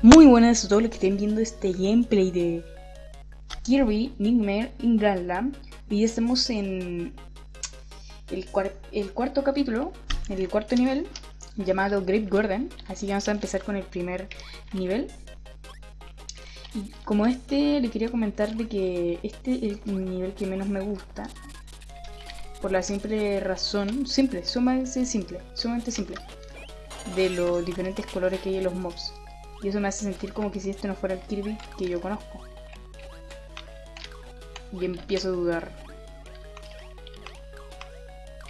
Muy buenas a todos los que estén viendo este gameplay de Kirby Nightmare in Dreamland y ya estamos en el, cuarto capítulo, en el cuarto nivel llamado Great Garden, así que vamos a empezar con el primer nivel. Y como este le quería comentar de que este es el nivel que menos me gusta por la simple razón, simple, sumamente simple, sumamente simple de los diferentes colores que hay en los mobs y eso me hace sentir como que si este no fuera el Kirby que yo conozco. Y empiezo a dudar.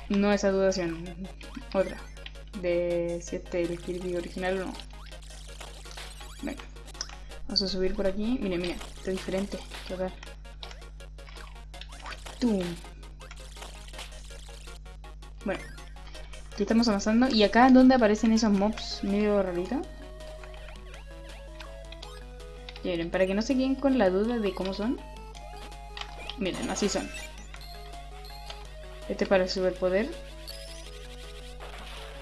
No esa dudación, otra. De si este es el Kirby original o no. Venga. Vamos a subir por aquí. Miren, miren, está diferente. ver. ¡Tum! Bueno, aquí estamos avanzando. Y acá, ¿dónde aparecen esos mobs medio raritos? Miren, para que no se queden con la duda de cómo son. Miren, así son. Este para el superpoder.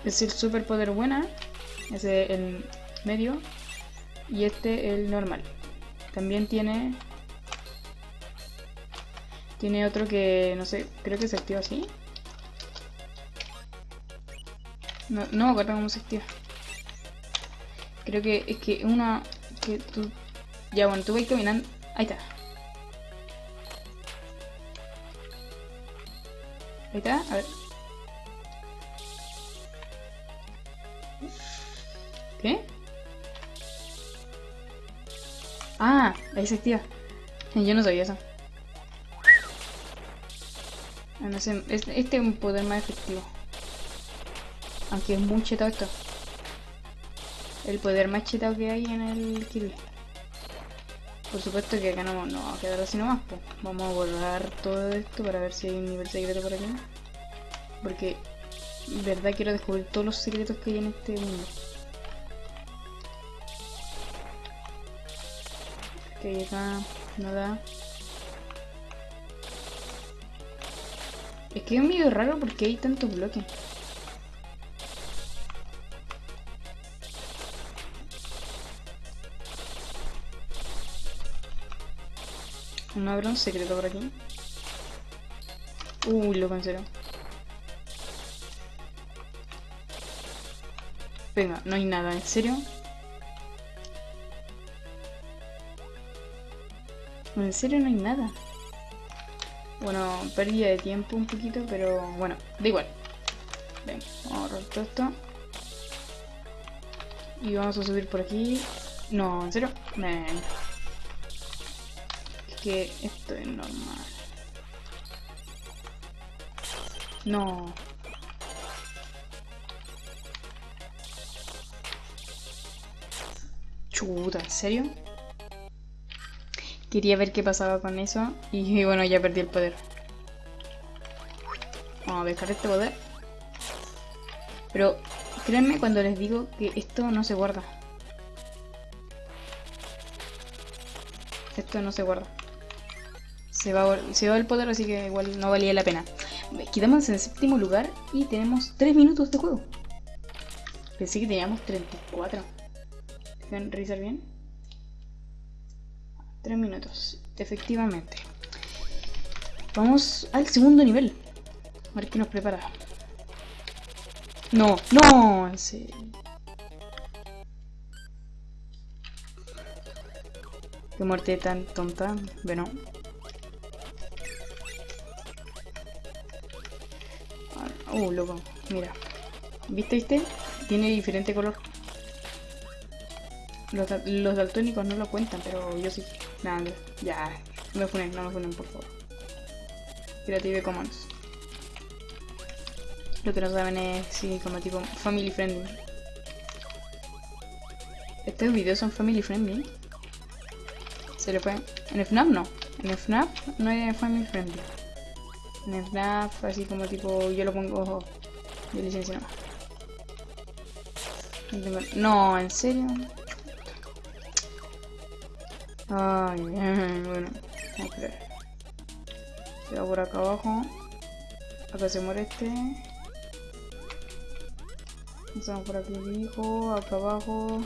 Es el superpoder buena. Ese el medio. Y este el normal. También tiene... Tiene otro que, no sé, creo que se activa así. No, no acuerdo cómo se activa. Creo que es que una que tú ya, bueno, tú vas caminando. Ahí está. Ahí está, a ver. ¿Qué? Ah, ahí se activa. Yo no sabía eso. Ah, no sé, este es un poder más efectivo. Aunque es muy chetado esto. El poder más chetado que hay en el kill. Por supuesto que acá no, no va a quedar así nomás. Vamos a borrar todo esto para ver si hay un nivel secreto por aquí. Porque, en verdad, quiero descubrir todos los secretos que hay en este mundo. Ok, acá, nada. Es que es medio raro porque hay tantos bloques. Habrá un secreto por aquí? Uy, lo cancelo. Venga, no hay nada, ¿en serio? ¿En serio no hay nada? Bueno, pérdida de tiempo un poquito, pero bueno, da igual. Venga, vamos a borrar todo esto. Y vamos a subir por aquí. No, ¿en serio? Venga esto es normal. No. Chuta, ¿en serio? Quería ver qué pasaba con eso y, bueno, ya perdí el poder. Vamos a dejar este poder. Pero créanme cuando les digo que esto no se guarda. Esto no se guarda. Se va, se va el poder, así que igual no valía la pena. Quedamos en séptimo lugar y tenemos 3 minutos de juego. Pensé que teníamos 34. ¿Dejan revisar bien? 3 minutos, efectivamente. Vamos al segundo nivel. A ver qué nos prepara. No, no. Qué muerte tan tonta. Bueno. Uh, loco, mira. ¿Viste, viste? Tiene diferente color. Los, los daltónicos no lo cuentan, pero yo sí. Nada, ya. No me funen, no me funen, por favor. Creative Commons. Lo que no saben es, sí, como tipo family friendly. Estos videos son family friendly. Se le fue. En el FNAF no. En el FNAF no hay family friendly. FNAF, así como tipo, yo lo pongo de licencia no. ¿en serio? Ay, bueno, vamos a ver. Se va por acá abajo. Acá se muere este. Vamos por aquí abajo, acá abajo.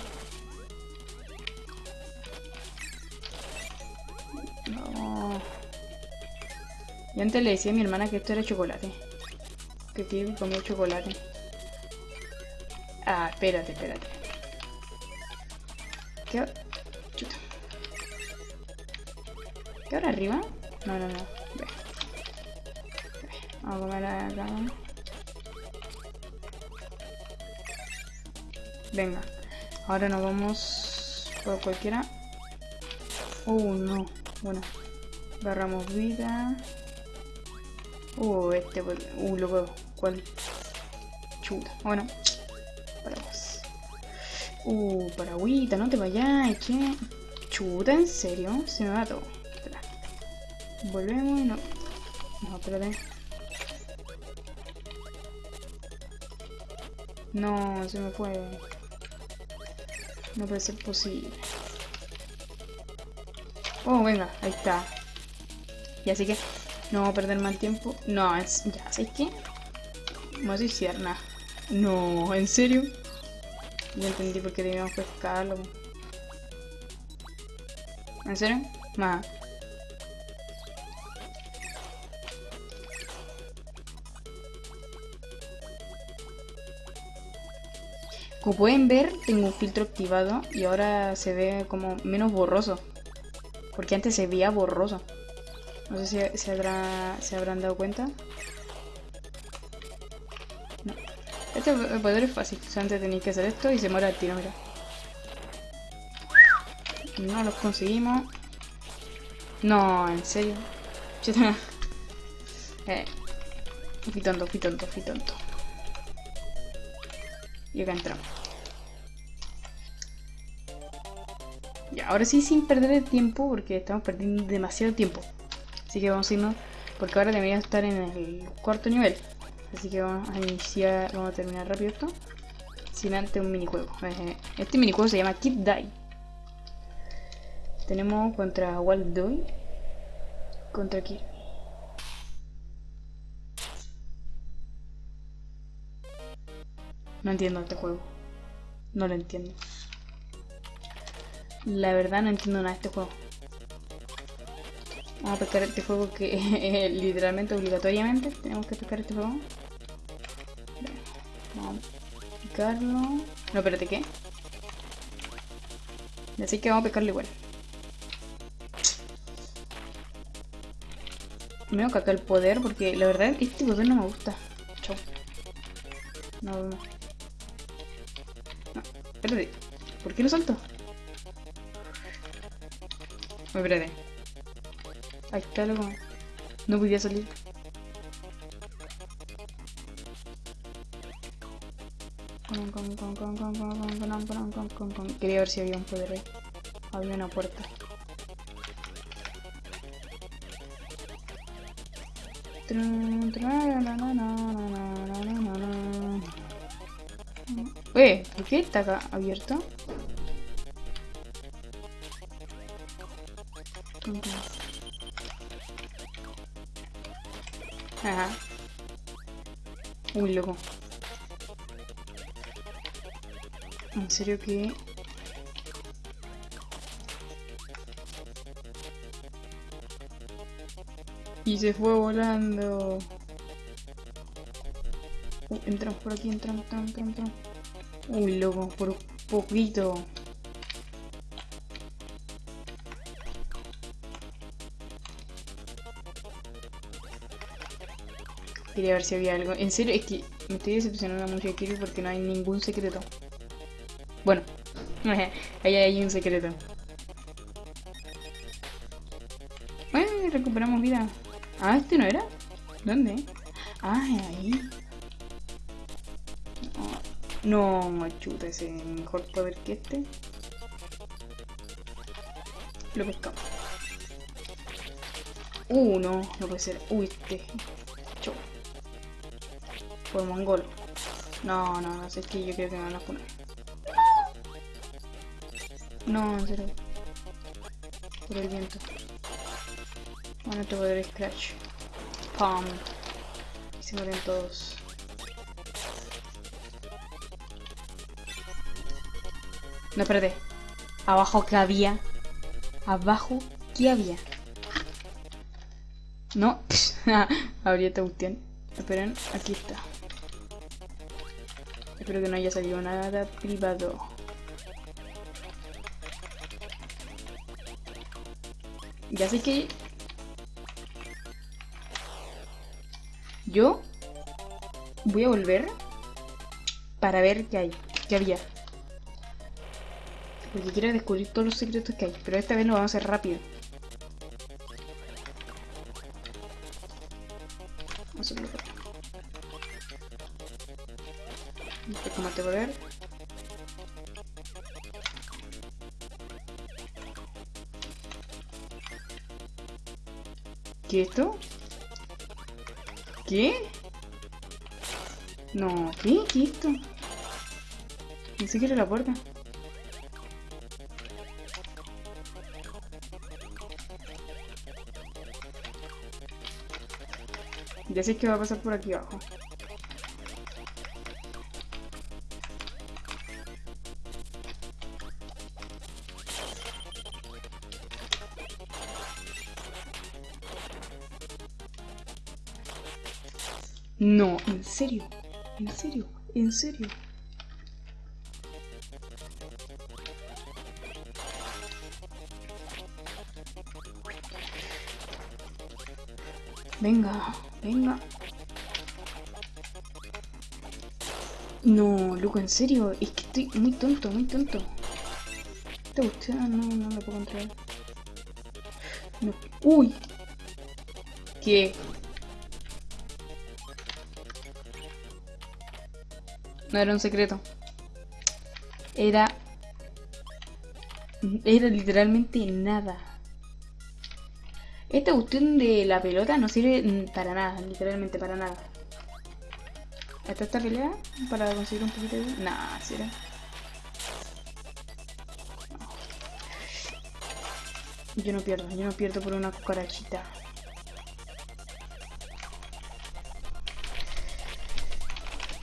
Y antes le decía a mi hermana que esto era chocolate. Que Kirby comía chocolate. Ah, espérate, espérate. ¿Qué? Chuta. ¿Qué hora arriba? No, no, no. Ve. Vamos a comer acá. Venga. Ahora nos vamos por cualquiera. Uh, no. Bueno. Agarramos vida. Uh, este. Uh, lo veo. ¿Cuál? Chuta. Bueno. Paraguas. Uh, paragüita, no te vayas. ¿Qué? Chuta, ¿en serio? Se me va todo. Espera. Volvemos y no. No, espérate. No, se me fue. No puede ser posible. Oh, venga, ahí está. Y así que no vamos a perder más tiempo. No, es, ya, ¿sabes qué? Vamos a suicidar nada. No, ¿en serio? Ya entendí por qué debíamos pescarlo. ¿En serio? Más. Como pueden ver, tengo un filtro activado y ahora se ve como menos borroso. Porque antes se veía borroso. No sé si se, habrá, se habrán dado cuenta. No. Este poder es fácil. Solamente tenéis que hacer esto y se muere al tiro, mira. No los conseguimos. No, en serio. eh. Fui tonto, tonto, fui tonto. Y acá entramos. Ya, ahora sí sin perder el tiempo porque estamos perdiendo demasiado tiempo. Así que vamos a irnos porque ahora debería estar en el cuarto nivel. Así que vamos a iniciar, vamos a terminar rápido esto. Sin antes un minijuego. Eh, este minijuego se llama Kid Die. Tenemos contra Walt Doy. Contra Kid. No entiendo este juego. No lo entiendo. La verdad no entiendo nada de este juego. Vamos a pescar este juego que literalmente, obligatoriamente, tenemos que pescar este juego. Vamos a pescarlo. No, espérate, ¿qué? Así que vamos a pescarlo igual. Me voy a el poder porque la verdad este poder no me gusta. Chau. No, no. Espérate. ¿Por qué no salto? Espérate. Está, loco. No podía salir. Quería ver si había un poder ahí. Había una puerta. Eh, ¿por qué está acá abierto? Ajá. Uy, loco. ¿En serio que...? Y se fue volando. Uh, entramos por aquí, entramos, entramos, entramos. Uy, loco, por poquito. Quería ver si había algo. En serio, es que me estoy decepcionando mucho de Kirby porque no hay ningún secreto. Bueno, ahí hay un secreto. Bueno, recuperamos vida. Ah, ¿este no era? ¿Dónde? Ah, ahí. No, machuta, ese mejor poder que este. Lo pescamos. Uh, no, no puede ser. Uy, este. Por mongol. No, no, no es que yo creo que me van a poner. No, en serio. Por el viento. Bueno, te voy a dar scratch. Pam. Y se mueren todos. No, espérate. Abajo que había. Abajo, ¿qué había? No, abrí esta cuestión. Esperen, aquí está. Espero que no haya salido nada privado. Ya sé que... Yo voy a volver para ver qué hay, qué había. Porque quiero descubrir todos los secretos que hay. Pero esta vez lo vamos a hacer rápido. Este combate poder. ¿Qué es esto? ¿Qué? No, ¿qué? ¿Qué es esto? Ni siquiera la puerta. Ya sé que va a pasar por aquí abajo. Serio, en serio, en serio. Venga, venga. No, loco, en serio, es que estoy muy tonto, muy tonto. Esta cuestión no, no la puedo controlar. Uy. ¿Qué? No era un secreto. Era... Era literalmente nada. Esta cuestión de la pelota no sirve para nada, literalmente para nada. ¿Esta esta pelea? Para conseguir un poquito de... Nah, será. Yo no pierdo, yo no pierdo por una cucarachita.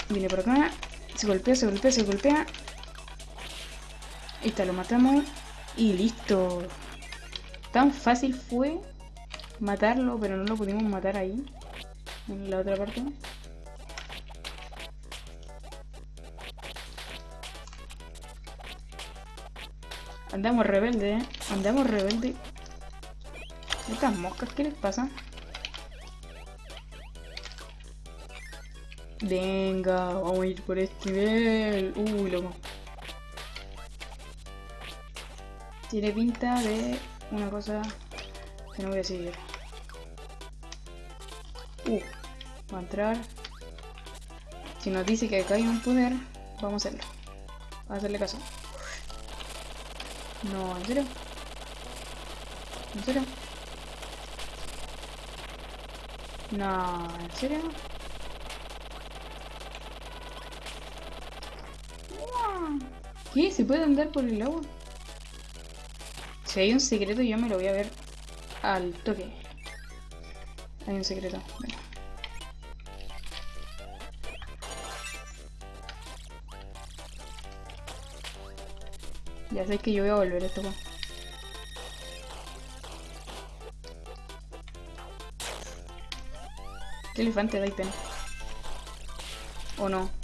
Viene por acá. Se golpea, se golpea, se golpea. Esta lo matamos. Y listo. Tan fácil fue matarlo, pero no lo pudimos matar ahí. En la otra parte. Andamos rebelde, ¿eh? Andamos rebelde. Estas moscas, ¿qué les pasa? Venga, vamos a ir por este nivel. Uy, loco. Tiene pinta de una cosa que no voy a seguir. Uh, va a entrar. Si nos dice que acá hay un poder, vamos a hacerlo. Vamos a hacerle caso. No, ¿en serio? ¿En serio? No, ¿en serio? ¿Qué? ¿Se puede andar por el agua? Si hay un secreto yo me lo voy a ver al toque. Hay un secreto. Ya sé que yo voy a volver a esto. ¿Qué elefante da pena? ¿O no?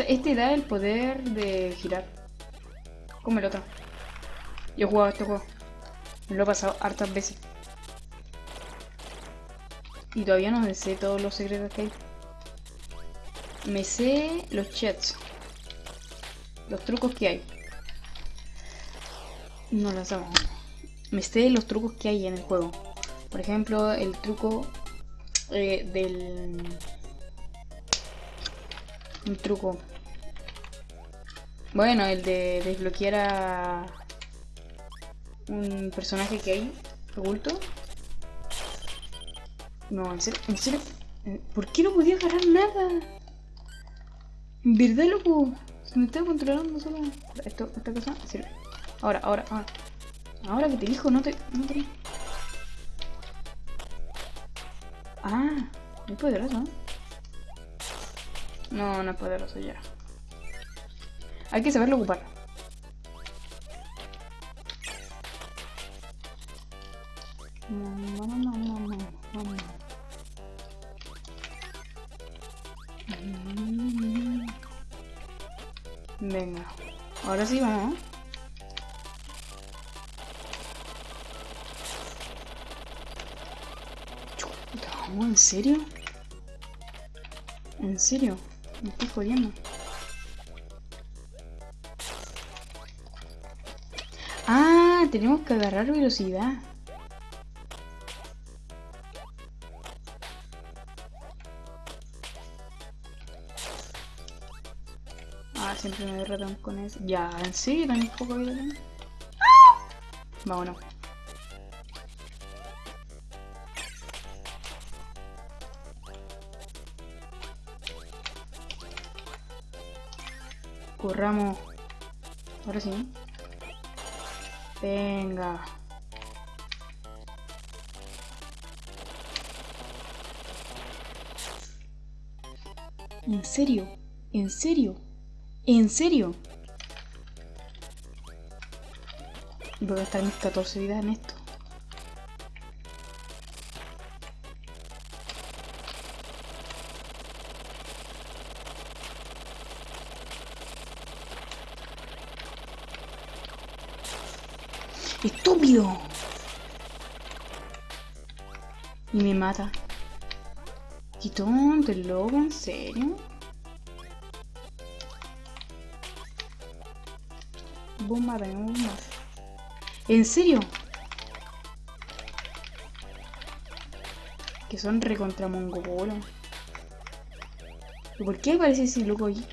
Este da el poder de girar. Como el otro. Yo he jugado este juego. Lo he pasado hartas veces. Y todavía no me sé todos los secretos que hay. Me sé los chats. Los trucos que hay. No lo sabemos. Me sé los trucos que hay en el juego. Por ejemplo, el truco eh, del... Un truco. Bueno, el de desbloquear a un personaje que hay oculto. No, en serio, en serio. ¿Por qué no podía agarrar nada? En verdad, loco. Se me estaba controlando solo. Esto, esta cosa. Ahora, ahora, ahora. Ahora que te dijo, no te. No te... Ah, es poderoso. No, no es poderoso ya. Hay que saberlo ocupar. Venga, ahora sí vamos. ¿eh? ¿Vamos? ¿En serio? ¿En serio? Me estoy jodiendo. Ah, tenemos que agarrar velocidad. Ah, siempre me derrotan con eso. Ya, ¿en serio? ¿Tan poco vida tengo? Vámonos. Ahora sí. Venga. ¿En serio? ¿En serio? ¿En serio? Voy a gastar mis 14 vidas en esto. Y me mata. ¿Qué tonto el lobo? ¿En serio? Bomba de bomba. ¿En serio? Que son recontra mongolo. ¿Y por qué aparece ese loco ahí?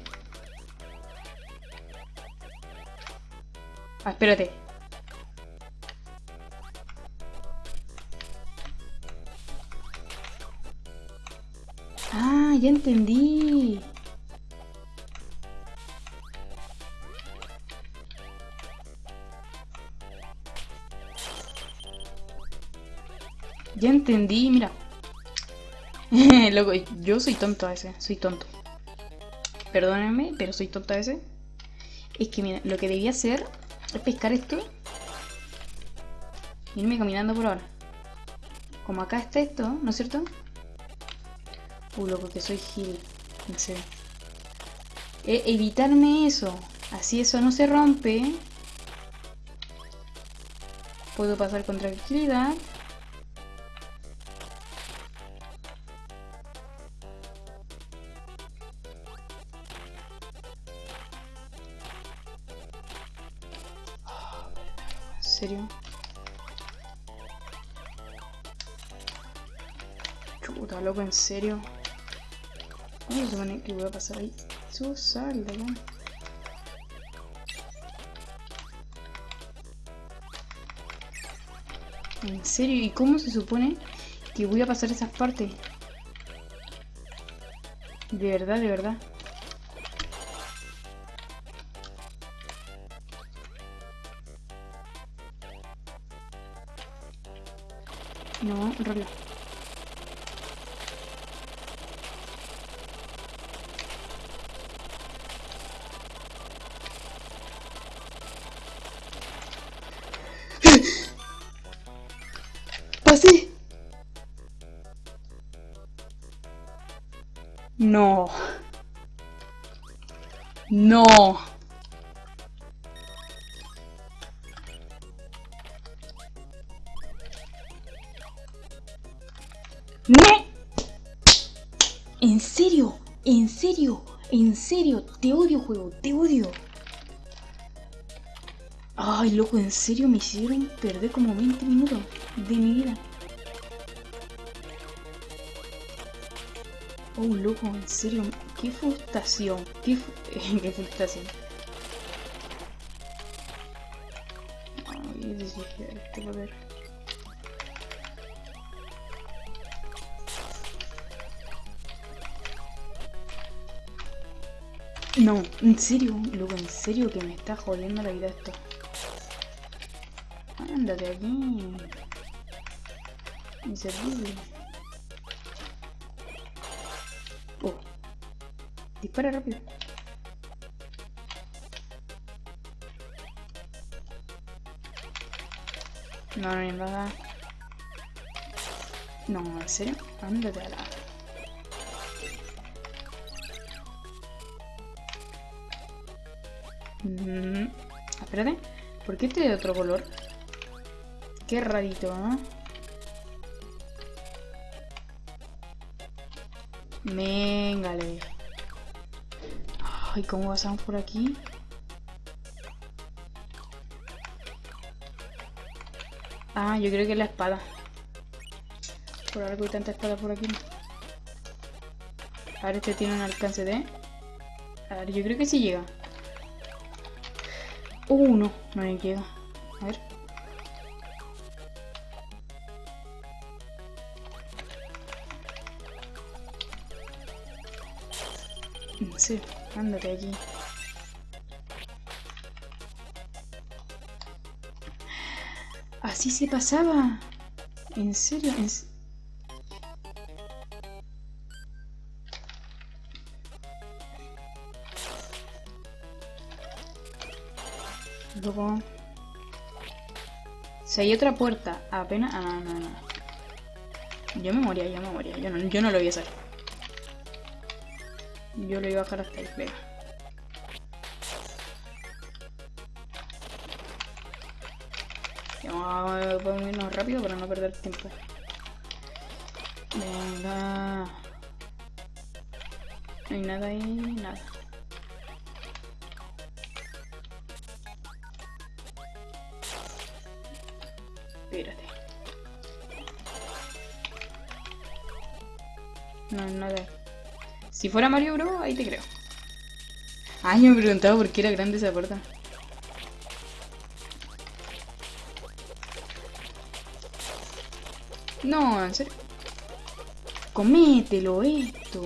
Ah, espérate. Ya entendí. Ya entendí, mira. Loco, yo soy tonto a ese, soy tonto. Perdónenme, pero soy tonto a ese. Es que mira, lo que debía hacer es pescar esto. irme caminando por ahora. Como acá está esto, ¿no es cierto? Uh, loco, que soy gil. En serio. E evitarme eso. Así eso no se rompe. Puedo pasar con tranquilidad. ¿En serio? Chuta, loco, en serio. ¿Cómo se supone que voy a pasar ahí? Su sal de acá. ¿En serio? ¿Y cómo se supone que voy a pasar esas partes? De verdad, de verdad. No, rola. No. No. ¡No! ¿En serio? ¿En serio? ¿En serio? Te odio, juego, te odio. Ay, loco, ¿en serio me hicieron perder como 20 minutos de mi vida? Oh, loco, en serio, qué frustración, qué, qué frustración. No, en serio, loco, en serio que me está jodiendo la vida esto. Ándate aquí. Inservible. Dispara rápido. No, no hay nada. No, en serio. Ándate a la. Mm, espérate. ¿Por qué este de otro color? Qué rarito, ¿eh? Venga, le. Ay, ¿cómo pasamos por aquí? Ah, yo creo que es la espada. Por algo hay tanta espada por aquí. A ver, este tiene un alcance de... A ver, yo creo que sí llega. Uh, no, no llega. A ver. Sí, ándate allí. Así se pasaba. ¿En serio? ¿En Luego... Si hay otra puerta, apenas... Ah, no, no. Yo me moría, yo me moría. Yo no, yo no lo voy a hacer. Yo lo iba a ahí, vea. Vamos a irnos rápido para no perder tiempo. Venga. No hay nada ahí, nada. Si fuera Mario Bro, ahí te creo. Ay, yo me preguntaba por qué era grande esa puerta. No, en serio. Comételo esto.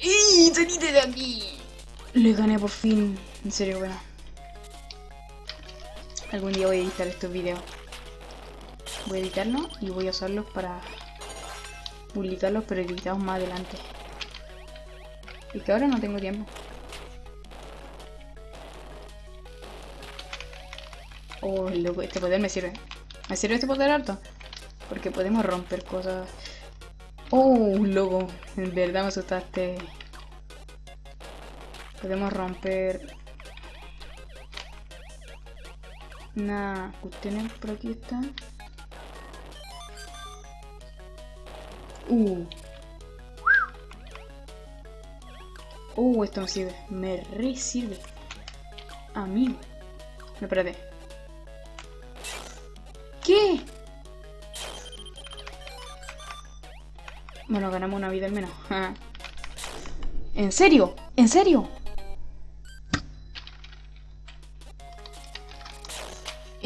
¡Y! ¡Salite de aquí! Le gané por fin. En serio, bueno. Algún día voy a editar estos videos. Voy a editarlos y voy a usarlos para publicarlos, pero editados más adelante. Y que ahora no tengo tiempo. Oh, loco, este poder me sirve. ¿Me sirve este poder harto? Porque podemos romper cosas. Oh, loco. En verdad me asustaste. Podemos romper... Una cuestión por aquí está. Uh. Uh, esto me sirve. Me re sirve. A mí. No, espérate. ¿Qué? Bueno, ganamos una vida al menos. ¿En serio? ¿En serio?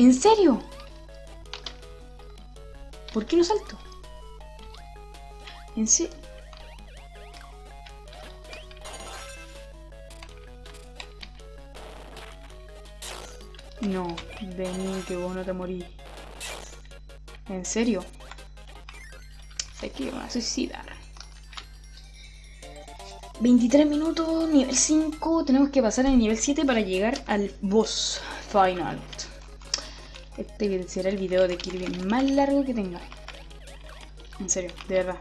¿En serio? ¿Por qué no salto? ¿En serio? No, vení que vos no te morís. ¿En serio? Sé que me a suicidar. 23 minutos, nivel 5. Tenemos que pasar al nivel 7 para llegar al boss final. Este será el video de Kirby más largo que tenga. En serio, de verdad.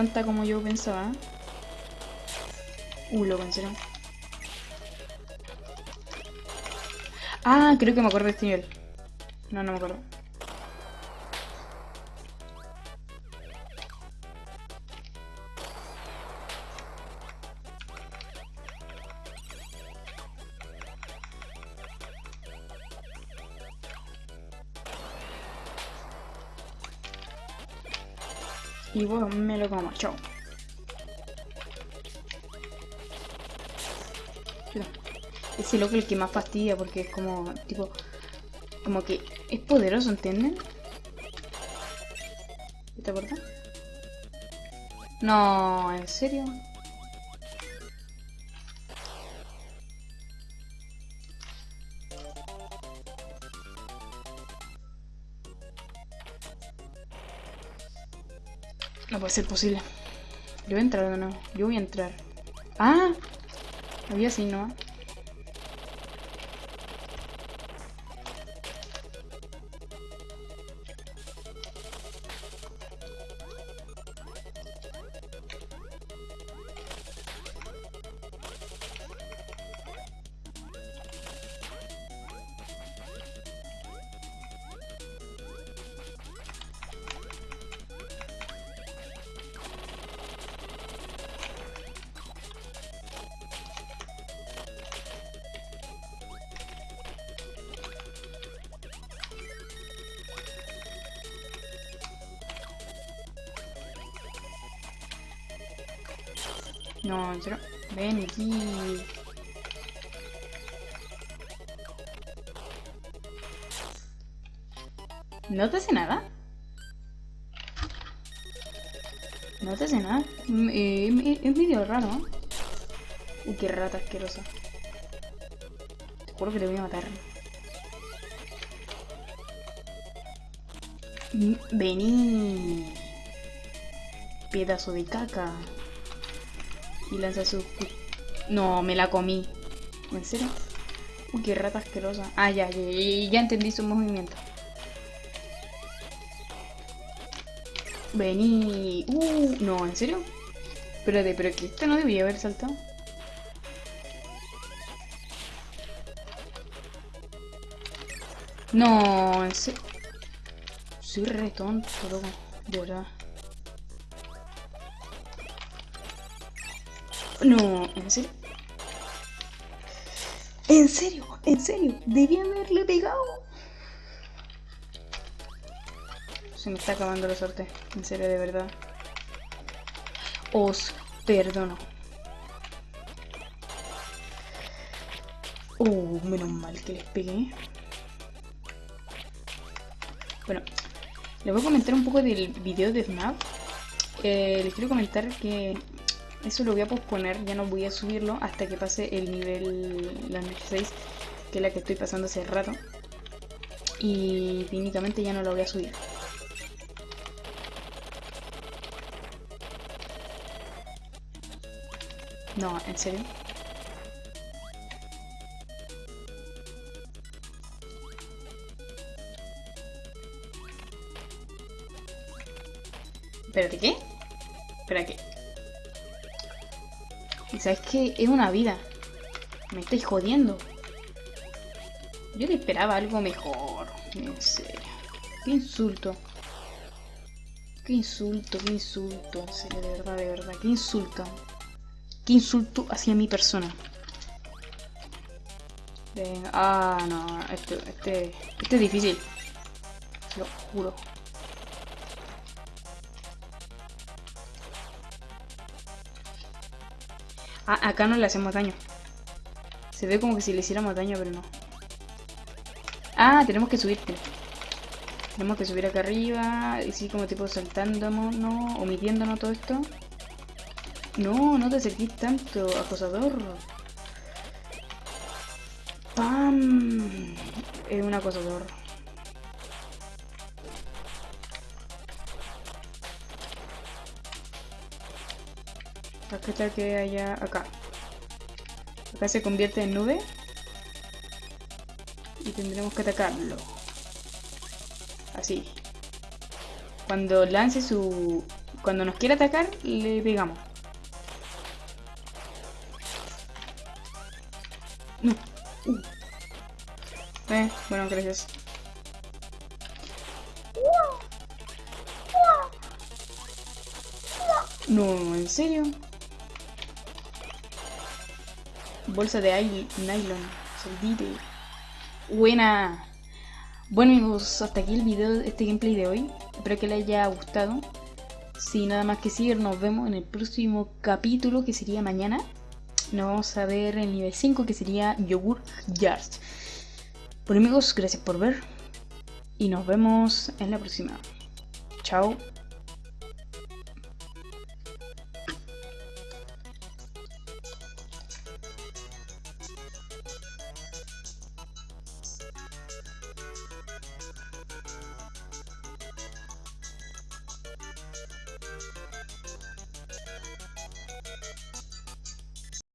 Tanta como yo pensaba. Uh, en serio. Ah, creo que me acuerdo de este nivel. No, no me acuerdo. Y bueno, me lo como, chao. ese loco el que más fastidia porque es como, tipo, como que es poderoso, ¿entienden? ¿Te acuerdas? No, ¿en serio? Puede ser posible. Yo voy a entrar de nuevo. Yo voy a entrar. ¡Ah! Había así, ¿no? No. Ven aquí. ¿No te hace nada? No te hace nada. Mm, eh, es medio raro, ¿no? Uy, qué rata asquerosa. Te juro que te voy a matar. Mm, vení. Pedazo de caca. Y lanza su... No, me la comí. ¿En serio? Uy, qué rata asquerosa. Ah, ya, ya, ya, entendí su movimiento. Vení. Uh, no, ¿en serio? Espérate, pero que esta no debía haber saltado. No, en serio. Soy re tonto, loco. De verdad. No, ¿en serio? ¿En serio? ¿En serio? Debía haberle pegado. Se me está acabando la suerte. En serio, de verdad. Os perdono. Oh, menos mal que les pegué. Bueno, les voy a comentar un poco del video de FNAF. Eh, les quiero comentar que eso lo voy a posponer, ya no voy a subirlo hasta que pase el nivel, la 6, que es la que estoy pasando hace rato. Y técnicamente ya no lo voy a subir. No, ¿en serio? ¿Espérate qué? ¿Sabes qué? Es una vida. Me estáis jodiendo. Yo le esperaba algo mejor. En serio. Qué insulto. Qué insulto, qué insulto. En serio, de verdad, de verdad. Qué insulto. Qué insulto hacia mi persona. Venga. Ah, no. Este, este, este es difícil. Lo juro. Ah, acá no le hacemos daño. Se ve como que si le hiciéramos daño, pero no. Ah, tenemos que subir. Tenemos que subir acá arriba. Y sí, como tipo saltándonos, ¿no? Todo esto. No, no te acerquís tanto, acosador. ¡Pam! Es un acosador. Acá que haya acá. Acá se convierte en nube. Y tendremos que atacarlo. Así. Cuando lance su... Cuando nos quiera atacar, le pegamos. No. Uh. Eh, bueno, gracias. No, ¿en serio? Bolsa de nylon, soldite. Buena. Bueno amigos, hasta aquí el video, este gameplay de hoy. Espero que les haya gustado. Sin nada más que decir, nos vemos en el próximo capítulo que sería mañana. Nos vamos a ver el nivel 5 que sería Yogur Jars. Bueno amigos, gracias por ver y nos vemos en la próxima. Chao.